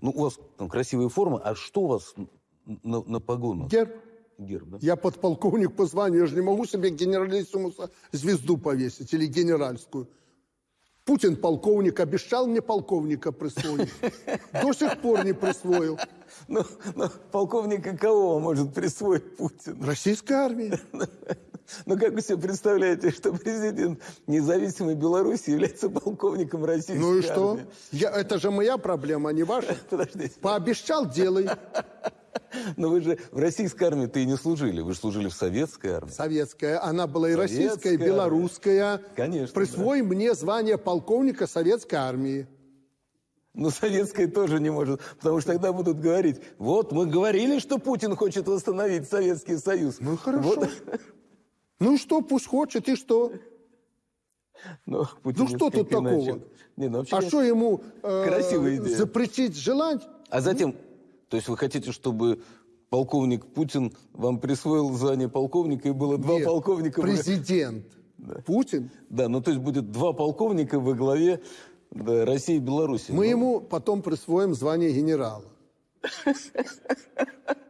Ну, у вас там красивая форма, а что у вас на, на погонах? Герб. Герб, да? Я подполковник по званию, я же не могу себе генералиссимуса звезду повесить или генеральскую. Путин полковник, обещал мне полковника присвоить. До сих пор не присвоил. Ну, ну, полковника кого может присвоить Путину? Российской армии. Ну, как вы себе представляете, что президент независимой Беларуси является полковником российской Ну и что? армии? Я, это же моя проблема, а не ваша. Подождите. Пообещал, делай. Но вы же в российской армии-то и не служили. Вы же служили в советской армии. Советская. Она была и Советская российская, и белорусская. Конечно, Присвой мне звание полковника советской армии. Но советская тоже не может, потому что тогда будут говорить, вот мы говорили, что Путин хочет восстановить Советский Союз. Ну хорошо. Вот. Ну и что, пусть хочет, и что? Но Путин Ну что тут такого? Не, ну, А что ему э, запретить желать? А затем, то есть вы хотите, чтобы полковник Путин вам присвоил звание полковника и было два Нет, полковника? во- Президент Путин. Да, ну то есть будет два полковника во главе да, России и Беларуси. Мы Ну, ему потом присвоим звание генерала.